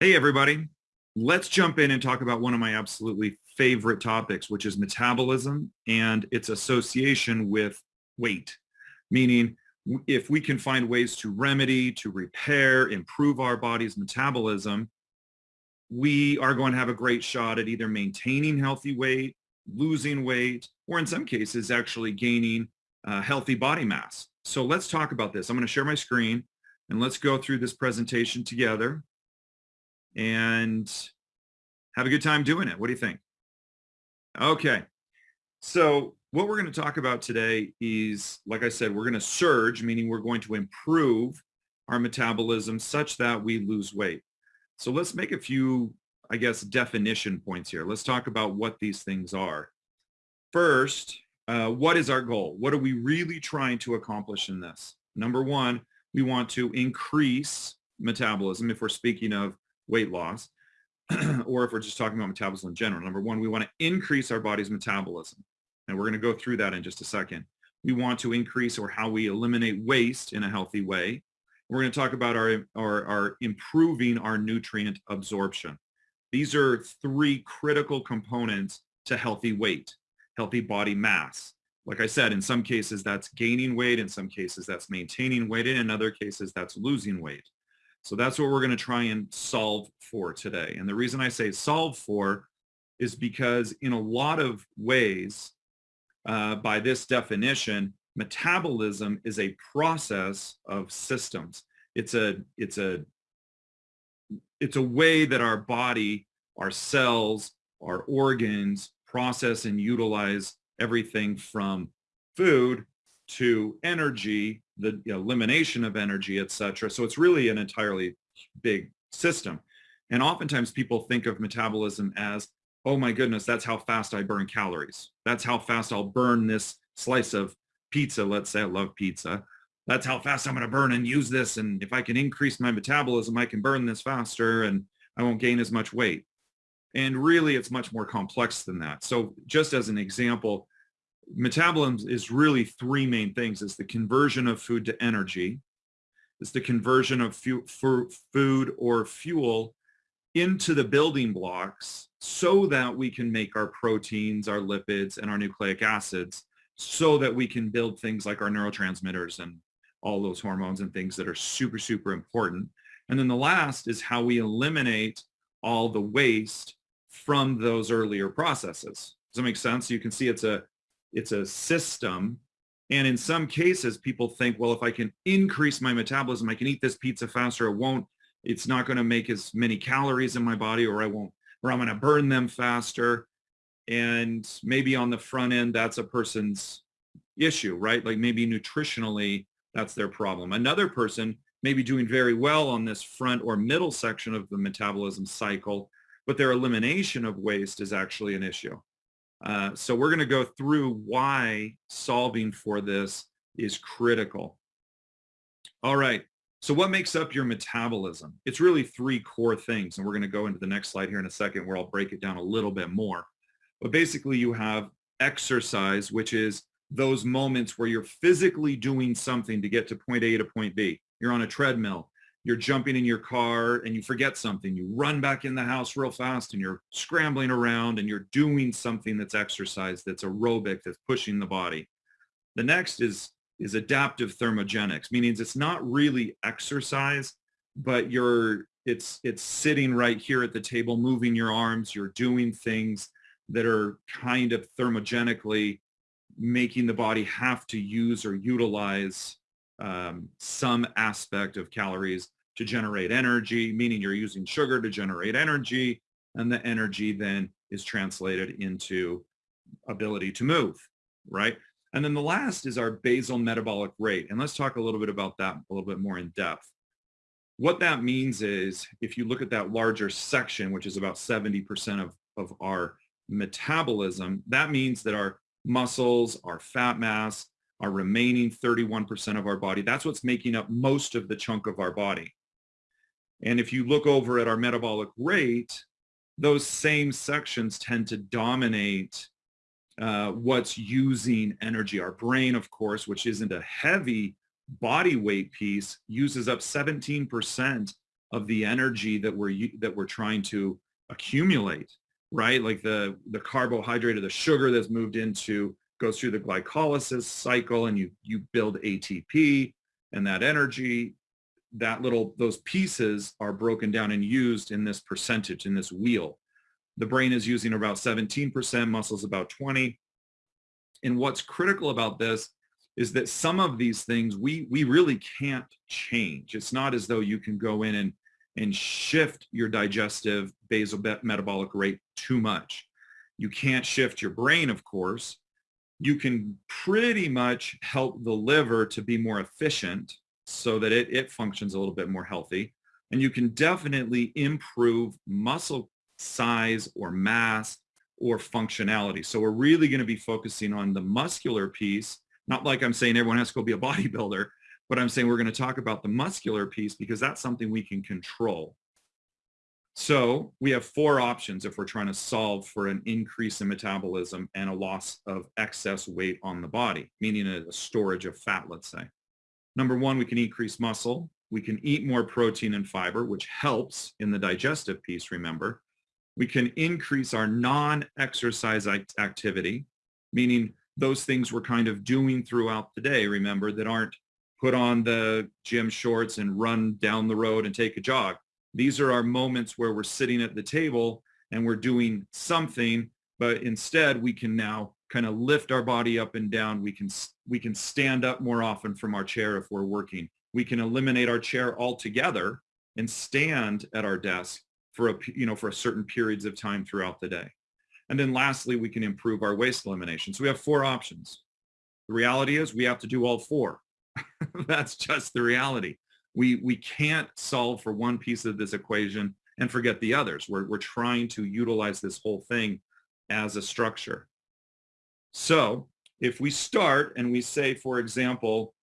Hey, everybody. Let's jump in and talk about one of my absolutely favorite topics, which is metabolism and its association with weight. Meaning, if we can find ways to remedy, to repair, improve our body's metabolism, we are going to have a great shot at either maintaining healthy weight, losing weight, or in some cases, actually gaining uh, healthy body mass. So let's talk about this. I'm going to share my screen and let's go through this presentation together and have a good time doing it. What do you think? Okay. So what we're going to talk about today is, like I said, we're going to surge, meaning we're going to improve our metabolism such that we lose weight. So let's make a few, I guess, definition points here. Let's talk about what these things are. First, uh, what is our goal? What are we really trying to accomplish in this? Number one, we want to increase metabolism if we're speaking of weight loss, or if we're just talking about metabolism in general. Number one, we want to increase our body's metabolism. And we're going to go through that in just a second. We want to increase or how we eliminate waste in a healthy way. We're going to talk about our, our, our improving our nutrient absorption. These are three critical components to healthy weight, healthy body mass. Like I said, in some cases that's gaining weight, in some cases that's maintaining weight, and in other cases that's losing weight. So that's what we're going to try and solve for today. And the reason I say solve for is because in a lot of ways, uh, by this definition, metabolism is a process of systems. It's a, it's a, it's a way that our body, our cells, our organs process and utilize everything from food to energy, the elimination of energy, etc. So it's really an entirely big system. And oftentimes people think of metabolism as, oh my goodness, that's how fast I burn calories. That's how fast I'll burn this slice of pizza. Let's say I love pizza. That's how fast I'm going to burn and use this. And if I can increase my metabolism, I can burn this faster and I won't gain as much weight. And really, it's much more complex than that. So just as an example, metabolism is really three main things. It's the conversion of food to energy. It's the conversion of food or fuel into the building blocks so that we can make our proteins, our lipids, and our nucleic acids so that we can build things like our neurotransmitters and all those hormones and things that are super, super important. And then the last is how we eliminate all the waste from those earlier processes. Does that make sense? You can see it's a it's a system. And in some cases, people think, well, if I can increase my metabolism, I can eat this pizza faster. It won't, it's not going to make as many calories in my body or I won't, or I'm going to burn them faster. And maybe on the front end, that's a person's issue, right? Like maybe nutritionally, that's their problem. Another person may be doing very well on this front or middle section of the metabolism cycle, but their elimination of waste is actually an issue. Uh, so we're going to go through why solving for this is critical. All right. So what makes up your metabolism? It's really three core things. And we're going to go into the next slide here in a second where I'll break it down a little bit more. But basically you have exercise, which is those moments where you're physically doing something to get to point A to point B. You're on a treadmill you're jumping in your car and you forget something. You run back in the house real fast and you're scrambling around and you're doing something that's exercise, that's aerobic, that's pushing the body. The next is, is adaptive thermogenics, meaning it's not really exercise, but you're, it's, it's sitting right here at the table, moving your arms, you're doing things that are kind of thermogenically making the body have to use or utilize um, some aspect of calories to generate energy, meaning you're using sugar to generate energy, and the energy then is translated into ability to move, right? And then the last is our basal metabolic rate. And let's talk a little bit about that a little bit more in depth. What that means is if you look at that larger section, which is about 70% of, of our metabolism, that means that our muscles, our fat mass, our remaining 31% of our body. That's what's making up most of the chunk of our body. And if you look over at our metabolic rate, those same sections tend to dominate uh, what's using energy. Our brain, of course, which isn't a heavy body weight piece, uses up 17% of the energy that we're that we're trying to accumulate, right? Like the the carbohydrate or the sugar that's moved into goes through the glycolysis cycle and you you build ATP and that energy that little those pieces are broken down and used in this percentage in this wheel. The brain is using about 17% muscles about 20 and what's critical about this is that some of these things we we really can't change. It's not as though you can go in and and shift your digestive basal metabolic rate too much. You can't shift your brain of course. You can pretty much help the liver to be more efficient so that it, it functions a little bit more healthy. And you can definitely improve muscle size or mass or functionality. So we're really going to be focusing on the muscular piece, not like I'm saying everyone has to go be a bodybuilder, but I'm saying we're going to talk about the muscular piece because that's something we can control. So we have four options if we're trying to solve for an increase in metabolism and a loss of excess weight on the body, meaning a, storage of fat, let's say. Number one, we can increase muscle. We can eat more protein and fiber, which helps in the digestive piece, remember. We can increase our non-exercise activity, meaning those things we're kind of doing throughout the day, remember, that aren't put on the gym shorts and run down the road and take a jog these are our moments where we're sitting at the table and we're doing something, but instead we can now kind of lift our body up and down. We can, we can stand up more often from our chair if we're working. We can eliminate our chair altogether and stand at our desk for a, you know, for a certain periods of time throughout the day. And then lastly, we can improve our waste elimination. So we have four options. The reality is we have to do all four. That's just the reality we, we can't solve for one piece of this equation and forget the others. We're, we're trying to utilize this whole thing as a structure. So if we start and we say, for example,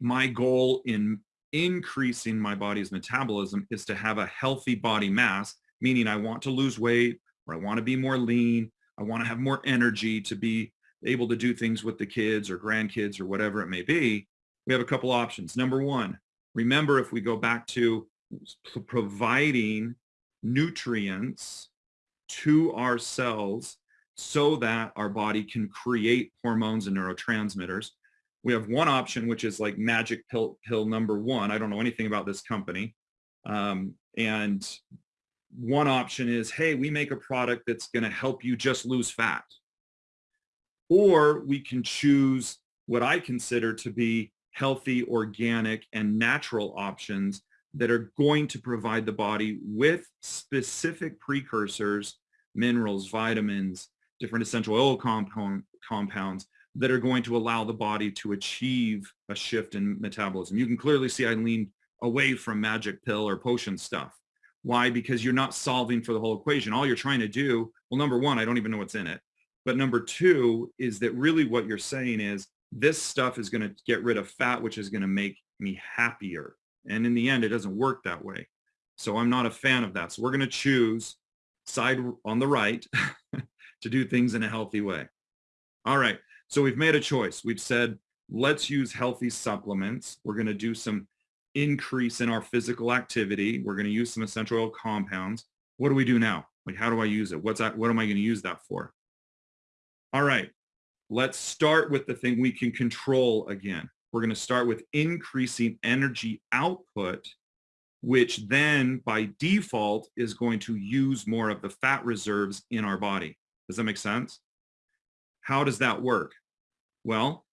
my goal in increasing my body's metabolism is to have a healthy body mass, meaning I want to lose weight or I want to be more lean. I want to have more energy to be able to do things with the kids or grandkids or whatever it may be. We have a couple options. Number one, Remember, if we go back to providing nutrients to our cells so that our body can create hormones and neurotransmitters. We have one option, which is like magic pill, pill number one. I don't know anything about this company. Um, and one option is, hey, we make a product that's going to help you just lose fat. Or we can choose what I consider to be healthy, organic, and natural options that are going to provide the body with specific precursors, minerals, vitamins, different essential oil compound, compounds that are going to allow the body to achieve a shift in metabolism. You can clearly see I lean away from magic pill or potion stuff. Why? Because you're not solving for the whole equation. All you're trying to do, well, number one, I don't even know what's in it. But number two is that really what you're saying is this stuff is going to get rid of fat, which is going to make me happier. And in the end, it doesn't work that way. So I'm not a fan of that. So we're going to choose side on the right to do things in a healthy way. All right. So we've made a choice. We've said, let's use healthy supplements. We're going to do some increase in our physical activity. We're going to use some essential oil compounds. What do we do now? Like, how do I use it? What's that? What am I going to use that for? All right. Let's start with the thing we can control again. We're going to start with increasing energy output, which then by default is going to use more of the fat reserves in our body. Does that make sense? How does that work? Well,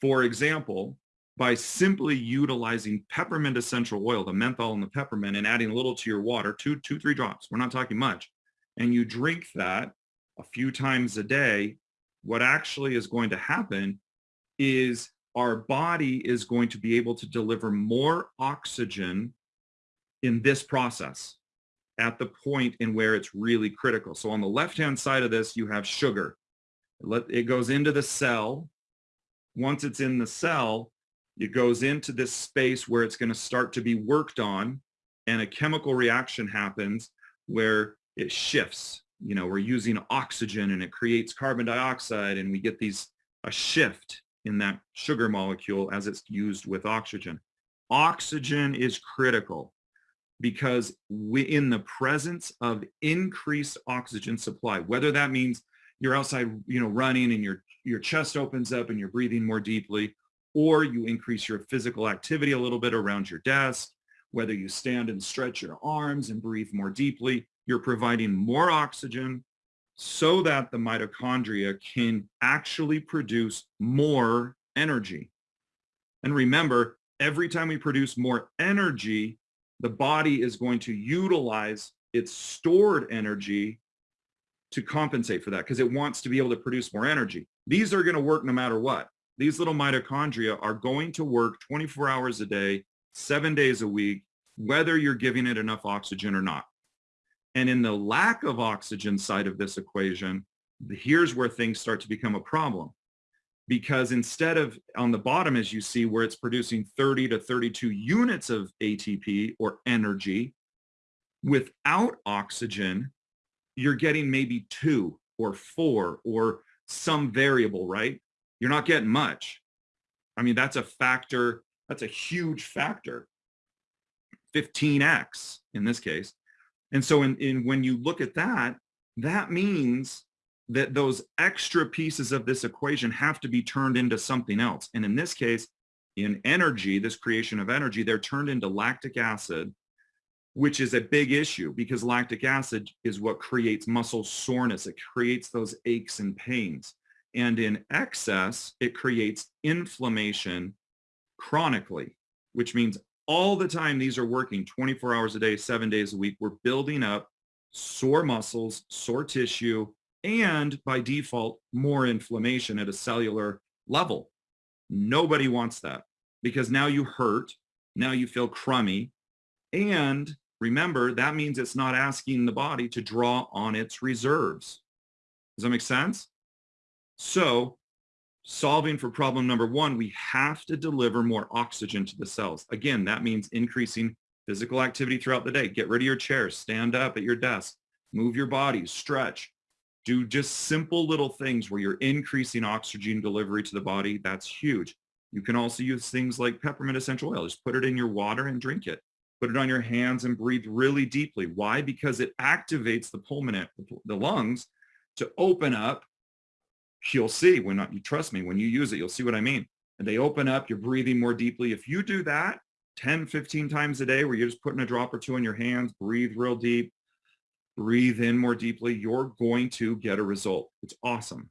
for example, by simply utilizing peppermint essential oil, the menthol and the peppermint, and adding a little to your water, two, two, three drops, we're not talking much, and you drink that a few times a day, what actually is going to happen is our body is going to be able to deliver more oxygen in this process at the point in where it's really critical. So on the left-hand side of this, you have sugar. It goes into the cell. Once it's in the cell, it goes into this space where it's going to start to be worked on and a chemical reaction happens where it shifts you know, we're using oxygen and it creates carbon dioxide and we get these, a shift in that sugar molecule as it's used with oxygen. Oxygen is critical. Because we, in the presence of increased oxygen supply, whether that means you're outside, you know, running and your, your chest opens up and you're breathing more deeply, or you increase your physical activity a little bit around your desk, whether you stand and stretch your arms and breathe more deeply, you're providing more oxygen so that the mitochondria can actually produce more energy. And remember, every time we produce more energy, the body is going to utilize its stored energy to compensate for that because it wants to be able to produce more energy. These are going to work no matter what. These little mitochondria are going to work 24 hours a day, seven days a week, whether you're giving it enough oxygen or not. And in the lack of oxygen side of this equation, here's where things start to become a problem because instead of on the bottom, as you see, where it's producing 30 to 32 units of ATP or energy, without oxygen, you're getting maybe two or four or some variable, right? You're not getting much. I mean, that's a factor, that's a huge factor, 15x in this case. And so in, in when you look at that, that means that those extra pieces of this equation have to be turned into something else. And in this case, in energy, this creation of energy, they're turned into lactic acid, which is a big issue because lactic acid is what creates muscle soreness. It creates those aches and pains. And in excess, it creates inflammation chronically, which means all the time these are working 24 hours a day, seven days a week, we're building up sore muscles, sore tissue, and by default, more inflammation at a cellular level. Nobody wants that because now you hurt, now you feel crummy, and remember, that means it's not asking the body to draw on its reserves. Does that make sense? So solving for problem number one, we have to deliver more oxygen to the cells. Again, that means increasing physical activity throughout the day. Get rid of your chair, stand up at your desk, move your body, stretch, do just simple little things where you're increasing oxygen delivery to the body. That's huge. You can also use things like peppermint essential oil. Just put it in your water and drink it. Put it on your hands and breathe really deeply. Why? Because it activates the pulmonary, the lungs to open up. You'll see when not, you trust me, when you use it, you'll see what I mean. And they open up, you're breathing more deeply. If you do that 10, 15 times a day where you're just putting a drop or two in your hands, breathe real deep, breathe in more deeply, you're going to get a result. It's awesome.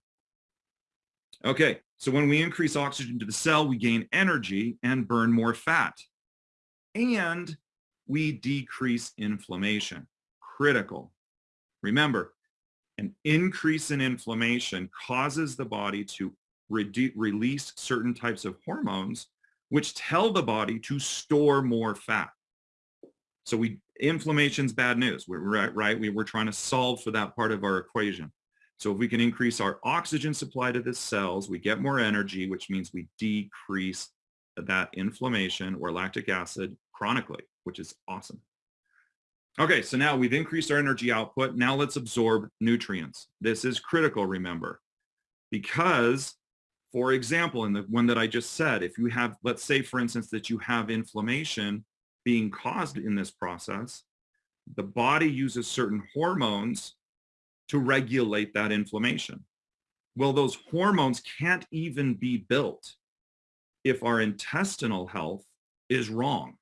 Okay, so when we increase oxygen to the cell, we gain energy and burn more fat. And we decrease inflammation. Critical. Remember, an increase in inflammation causes the body to release certain types of hormones which tell the body to store more fat. So we inflammation's bad news. We're right, right. We, we're trying to solve for that part of our equation. So if we can increase our oxygen supply to the cells, we get more energy, which means we decrease that inflammation or lactic acid chronically, which is awesome. Okay, so now we've increased our energy output. Now let's absorb nutrients. This is critical, remember, because, for example, in the one that I just said, if you have, let's say, for instance, that you have inflammation being caused in this process, the body uses certain hormones to regulate that inflammation. Well, those hormones can't even be built if our intestinal health is wrong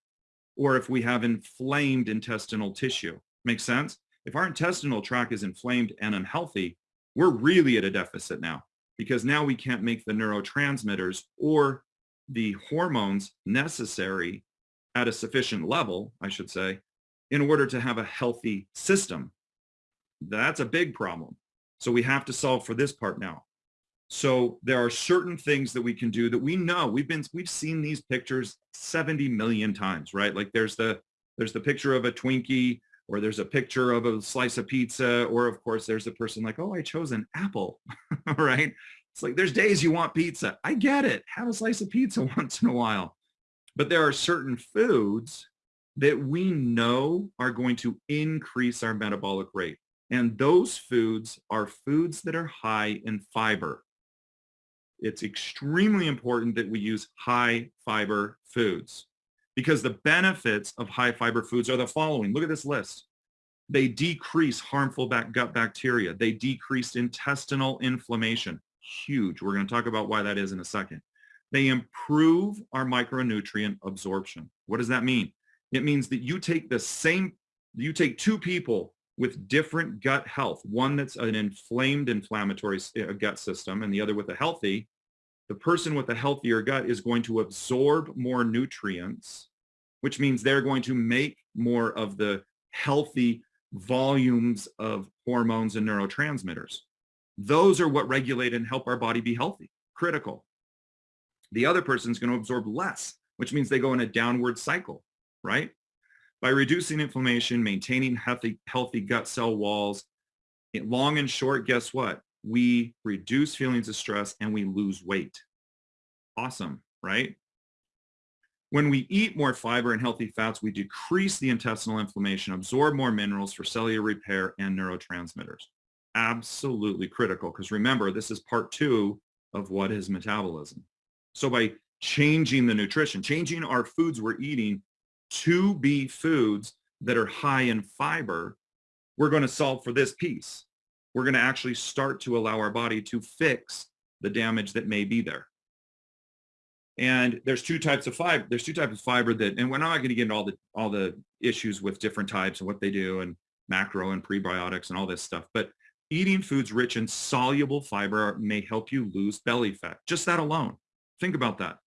or if we have inflamed intestinal tissue. Make sense? If our intestinal tract is inflamed and unhealthy, we're really at a deficit now because now we can't make the neurotransmitters or the hormones necessary at a sufficient level, I should say, in order to have a healthy system. That's a big problem. So we have to solve for this part now. So there are certain things that we can do that we know we've been we've seen these pictures 70 million times, right? Like there's the there's the picture of a Twinkie or there's a picture of a slice of pizza or of course there's a person like, "Oh, I chose an apple." right? It's like there's days you want pizza. I get it. Have a slice of pizza once in a while. But there are certain foods that we know are going to increase our metabolic rate. And those foods are foods that are high in fiber. It's extremely important that we use high fiber foods. because the benefits of high fiber foods are the following. Look at this list. They decrease harmful gut bacteria. They decrease intestinal inflammation. Huge. We're going to talk about why that is in a second. They improve our micronutrient absorption. What does that mean? It means that you take the same, you take two people with different gut health, one that's an inflamed inflammatory uh, gut system and the other with a healthy, the person with a healthier gut is going to absorb more nutrients, which means they're going to make more of the healthy volumes of hormones and neurotransmitters. Those are what regulate and help our body be healthy, critical. The other person is going to absorb less, which means they go in a downward cycle, right? By reducing inflammation, maintaining healthy, healthy gut cell walls, eh, long and short, guess what? We reduce feelings of stress and we lose weight. Awesome, right? When we eat more fiber and healthy fats, we decrease the intestinal inflammation, absorb more minerals for cellular repair and neurotransmitters. Absolutely critical because remember, this is part two of what is metabolism. So by changing the nutrition, changing our foods we're eating to be foods that are high in fiber, we're going to solve for this piece. We're going to actually start to allow our body to fix the damage that may be there. And there's two types of fiber. There's two types of fiber that, and we're not going to get into all the all the issues with different types and what they do and macro and prebiotics and all this stuff. But eating foods rich in soluble fiber may help you lose belly fat. Just that alone. Think about that.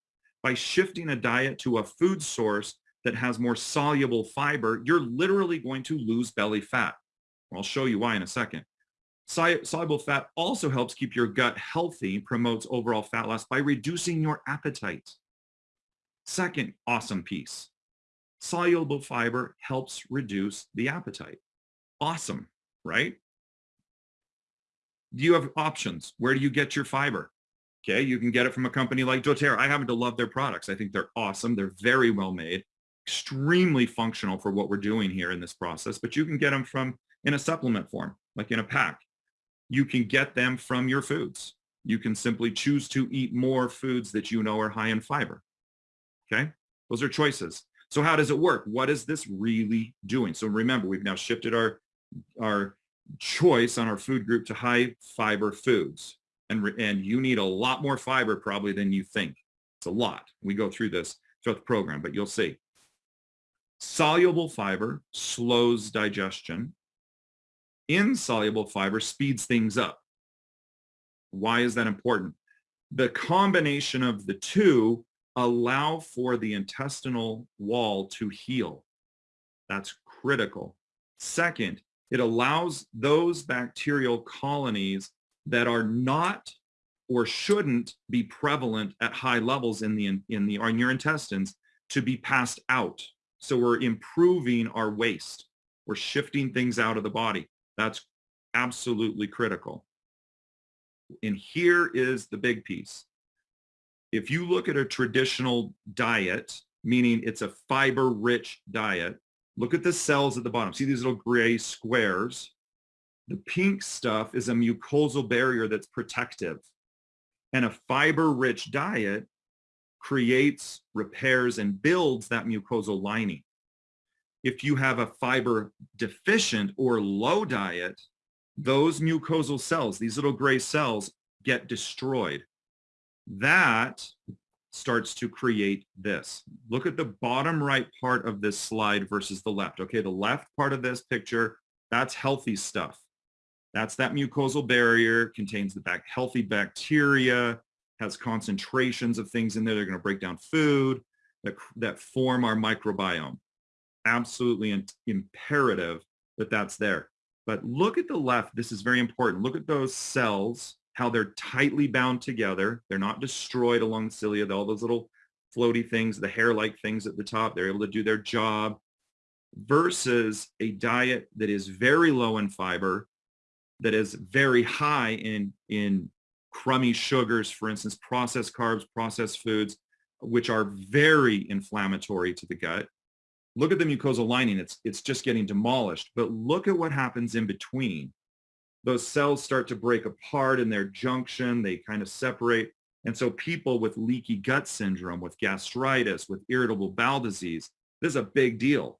By shifting a diet to a food source that has more soluble fiber, you're literally going to lose belly fat. I'll show you why in a second. Soluble fat also helps keep your gut healthy, promotes overall fat loss by reducing your appetite. Second awesome piece, soluble fiber helps reduce the appetite. Awesome, right? Do you have options? Where do you get your fiber? Okay, you can get it from a company like doTERRA. I happen to love their products. I think they're awesome. They're very well made, extremely functional for what we're doing here in this process, but you can get them from in a supplement form, like in a pack you can get them from your foods. You can simply choose to eat more foods that you know are high in fiber. Okay, those are choices. So how does it work? What is this really doing? So remember, we've now shifted our, our choice on our food group to high fiber foods. And, and you need a lot more fiber probably than you think. It's a lot. We go through this throughout the program, but you'll see. Soluble fiber slows digestion insoluble fiber speeds things up. Why is that important? The combination of the two allow for the intestinal wall to heal. That's critical. Second, it allows those bacterial colonies that are not or shouldn't be prevalent at high levels in the in the in your intestines to be passed out. So we're improving our waste. We're shifting things out of the body. That's absolutely critical. And here is the big piece. If you look at a traditional diet, meaning it's a fiber-rich diet, look at the cells at the bottom. See these little gray squares? The pink stuff is a mucosal barrier that's protective. And a fiber-rich diet creates, repairs, and builds that mucosal lining if you have a fiber deficient or low diet, those mucosal cells, these little gray cells get destroyed. That starts to create this. Look at the bottom right part of this slide versus the left. Okay, the left part of this picture, that's healthy stuff. That's that mucosal barrier, contains the back, healthy bacteria, has concentrations of things in there. They're going to break down food that, that form our microbiome absolutely imperative that that's there. But look at the left. This is very important. Look at those cells, how they're tightly bound together. They're not destroyed along the cilia. All those little floaty things, the hair-like things at the top, they're able to do their job versus a diet that is very low in fiber, that is very high in, in crummy sugars, for instance, processed carbs, processed foods, which are very inflammatory to the gut Look at the mucosal lining. It's, it's just getting demolished. But look at what happens in between. Those cells start to break apart in their junction. They kind of separate. And so people with leaky gut syndrome, with gastritis, with irritable bowel disease, this is a big deal.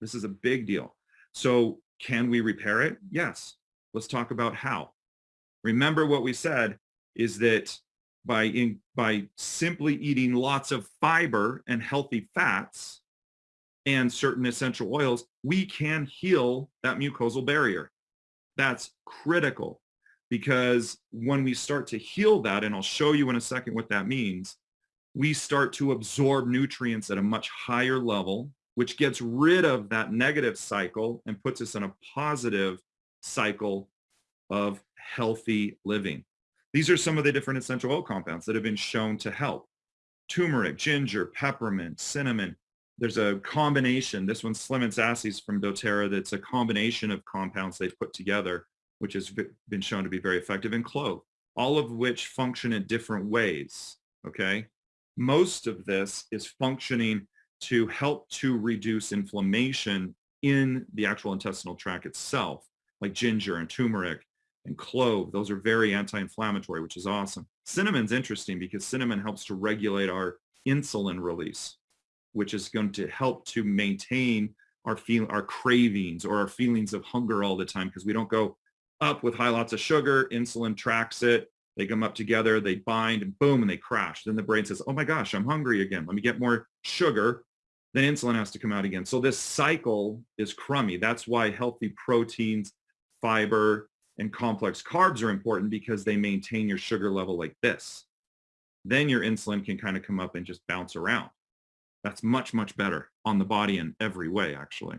This is a big deal. So can we repair it? Yes. Let's talk about how. Remember what we said is that by, in, by simply eating lots of fiber and healthy fats and certain essential oils, we can heal that mucosal barrier. That's critical because when we start to heal that, and I'll show you in a second what that means, we start to absorb nutrients at a much higher level, which gets rid of that negative cycle and puts us in a positive cycle of healthy living. These are some of the different essential oil compounds that have been shown to help. Turmeric, ginger, peppermint, cinnamon. There's a combination. This one's Slim & Sassy from doTERRA that's a combination of compounds they've put together, which has been shown to be very effective in clove, all of which function in different ways, okay? Most of this is functioning to help to reduce inflammation in the actual intestinal tract itself, like ginger and turmeric and clove. Those are very anti-inflammatory, which is awesome. Cinnamon's interesting because cinnamon helps to regulate our insulin release, which is going to help to maintain our feel our cravings or our feelings of hunger all the time because we don't go up with high lots of sugar, insulin tracks it, they come up together, they bind and boom, and they crash. Then the brain says, oh my gosh, I'm hungry again. Let me get more sugar. Then insulin has to come out again. So this cycle is crummy. That's why healthy proteins, fiber, and complex carbs are important because they maintain your sugar level like this. Then your insulin can kind of come up and just bounce around. That's much, much better on the body in every way, actually.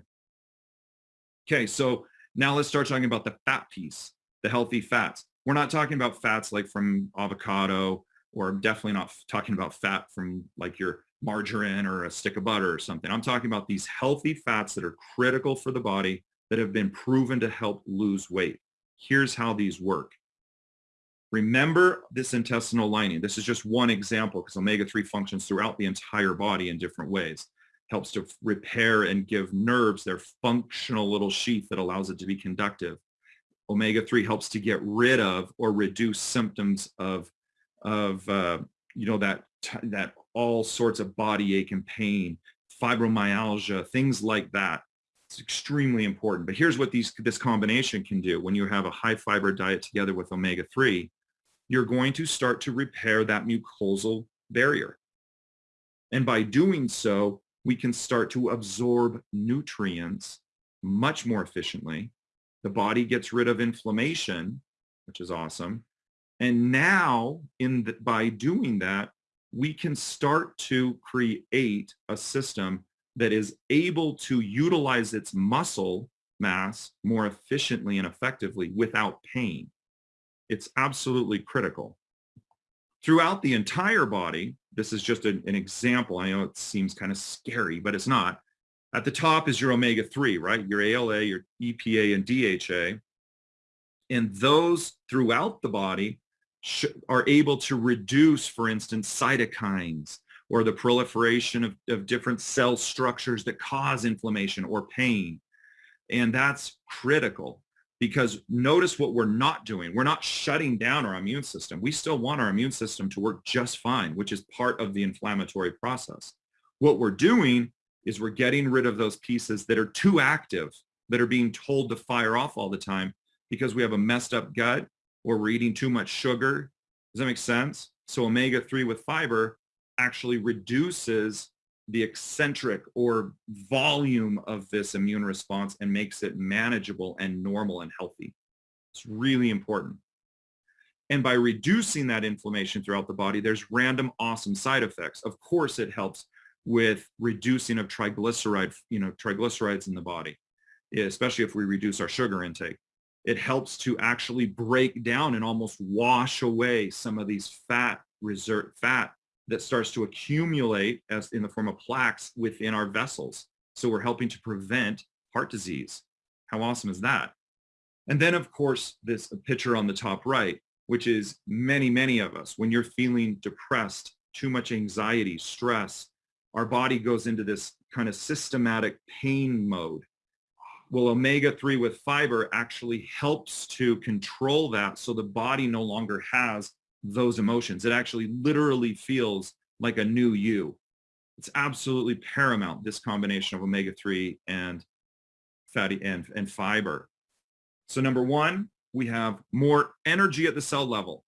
Okay, so now let's start talking about the fat piece, the healthy fats. We're not talking about fats like from avocado, or definitely not talking about fat from like your margarine or a stick of butter or something. I'm talking about these healthy fats that are critical for the body that have been proven to help lose weight. Here's how these work. Remember this intestinal lining. This is just one example because omega-3 functions throughout the entire body in different ways. Helps to repair and give nerves their functional little sheath that allows it to be conductive. Omega-3 helps to get rid of or reduce symptoms of, of uh, you know, that, that all sorts of body ache and pain, fibromyalgia, things like that. It's extremely important. But here's what these this combination can do. When you have a high fiber diet together with omega-3, you're going to start to repair that mucosal barrier. And by doing so, we can start to absorb nutrients much more efficiently. The body gets rid of inflammation, which is awesome. And now, in the, by doing that, we can start to create a system that is able to utilize its muscle mass more efficiently and effectively without pain. It's absolutely critical. Throughout the entire body, this is just an, an example. I know it seems kind of scary, but it's not. At the top is your omega-3, right? Your ALA, your EPA, and DHA. And those throughout the body are able to reduce, for instance, cytokines, or the proliferation of, of different cell structures that cause inflammation or pain. And that's critical because notice what we're not doing. We're not shutting down our immune system. We still want our immune system to work just fine, which is part of the inflammatory process. What we're doing is we're getting rid of those pieces that are too active, that are being told to fire off all the time because we have a messed up gut or we're eating too much sugar. Does that make sense? So omega-3 with fiber actually reduces the eccentric or volume of this immune response and makes it manageable and normal and healthy. It's really important. And by reducing that inflammation throughout the body, there's random awesome side effects. Of course, it helps with reducing of triglyceride, you know, triglycerides in the body, especially if we reduce our sugar intake. It helps to actually break down and almost wash away some of these fat reserve fat that starts to accumulate as in the form of plaques within our vessels. So we're helping to prevent heart disease. How awesome is that? And then of course, this picture on the top right, which is many, many of us, when you're feeling depressed, too much anxiety, stress, our body goes into this kind of systematic pain mode. Well, omega-3 with fiber actually helps to control that so the body no longer has those emotions. It actually literally feels like a new you. It's absolutely paramount, this combination of omega-3 and fatty and, and fiber. So number one, we have more energy at the cell level,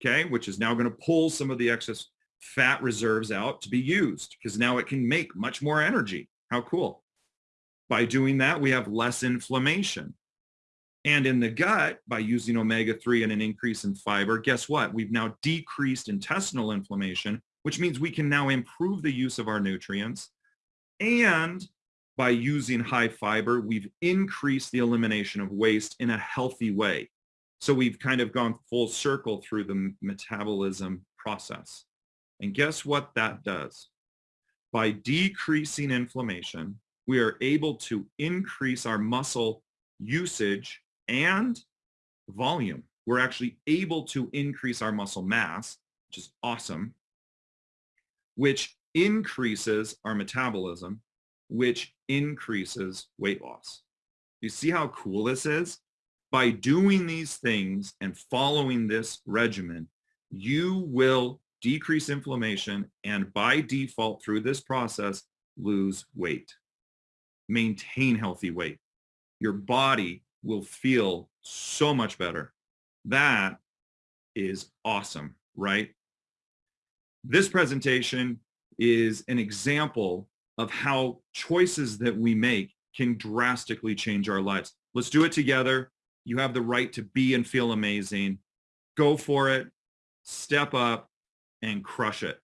okay, which is now going to pull some of the excess fat reserves out to be used because now it can make much more energy. How cool. By doing that, we have less inflammation. And in the gut, by using omega-3 and an increase in fiber, guess what? We've now decreased intestinal inflammation, which means we can now improve the use of our nutrients. And by using high fiber, we've increased the elimination of waste in a healthy way. So we've kind of gone full circle through the metabolism process. And guess what that does? By decreasing inflammation, we are able to increase our muscle usage and volume. We're actually able to increase our muscle mass, which is awesome, which increases our metabolism, which increases weight loss. You see how cool this is? By doing these things and following this regimen, you will decrease inflammation and by default through this process, lose weight. Maintain healthy weight. Your body will feel so much better. That is awesome, right? This presentation is an example of how choices that we make can drastically change our lives. Let's do it together. You have the right to be and feel amazing. Go for it, step up, and crush it.